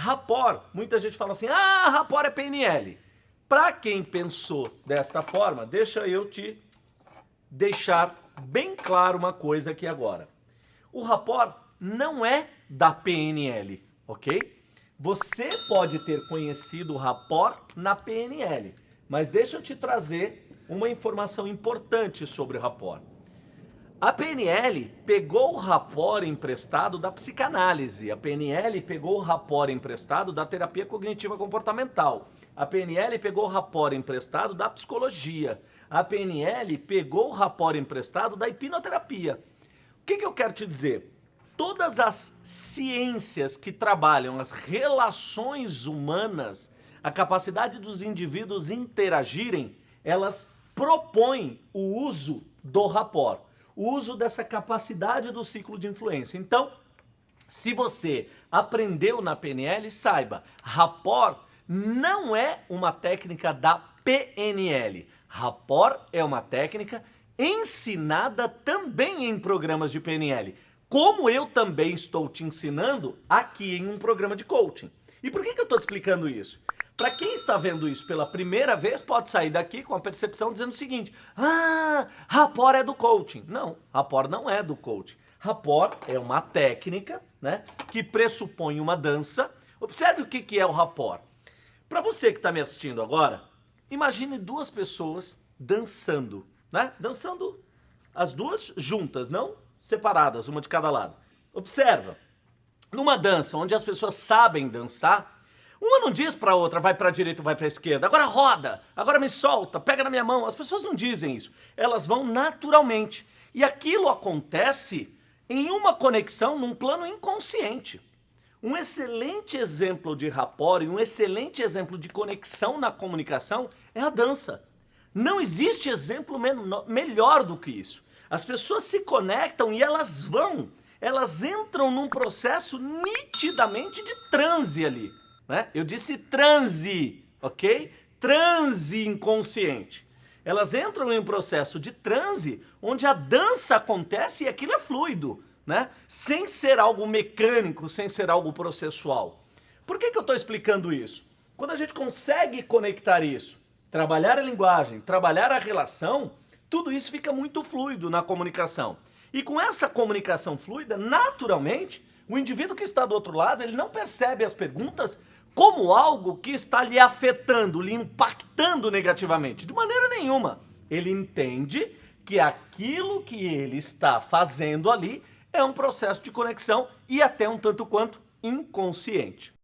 Rapport, muita gente fala assim, ah, rapport é PNL. Para quem pensou desta forma, deixa eu te deixar bem claro uma coisa aqui agora. O rapport não é da PNL, ok? Você pode ter conhecido o rapport na PNL, mas deixa eu te trazer uma informação importante sobre o rapport. A PNL pegou o rapport emprestado da psicanálise, a PNL pegou o rapport emprestado da terapia cognitiva comportamental, a PNL pegou o rapport emprestado da psicologia, a PNL pegou o rapport emprestado da hipnoterapia. O que, que eu quero te dizer? Todas as ciências que trabalham as relações humanas, a capacidade dos indivíduos interagirem, elas propõem o uso do rapport uso dessa capacidade do ciclo de influência. Então, se você aprendeu na PNL, saiba, rapport não é uma técnica da PNL. Rapport é uma técnica ensinada também em programas de PNL, como eu também estou te ensinando aqui em um programa de coaching. E por que, que eu estou te explicando isso? Para quem está vendo isso pela primeira vez, pode sair daqui com a percepção dizendo o seguinte, ah, rapport é do coaching. Não, rapport não é do coaching. Rapport é uma técnica né, que pressupõe uma dança. Observe o que, que é o rapport. Para você que está me assistindo agora, imagine duas pessoas dançando, né? Dançando as duas juntas, não separadas, uma de cada lado. Observa, numa dança onde as pessoas sabem dançar, uma não diz pra outra, vai pra direita, vai pra esquerda, agora roda, agora me solta, pega na minha mão. As pessoas não dizem isso. Elas vão naturalmente. E aquilo acontece em uma conexão num plano inconsciente. Um excelente exemplo de rapport e um excelente exemplo de conexão na comunicação é a dança. Não existe exemplo melhor do que isso. As pessoas se conectam e elas vão, elas entram num processo nitidamente de transe ali né? Eu disse transe, ok? Transe inconsciente. Elas entram em um processo de transe onde a dança acontece e aquilo é fluido, né? Sem ser algo mecânico, sem ser algo processual. Por que, que eu estou explicando isso? Quando a gente consegue conectar isso, trabalhar a linguagem, trabalhar a relação, tudo isso fica muito fluido na comunicação. E com essa comunicação fluida, naturalmente, o indivíduo que está do outro lado, ele não percebe as perguntas como algo que está lhe afetando, lhe impactando negativamente. De maneira nenhuma. Ele entende que aquilo que ele está fazendo ali é um processo de conexão e até um tanto quanto inconsciente.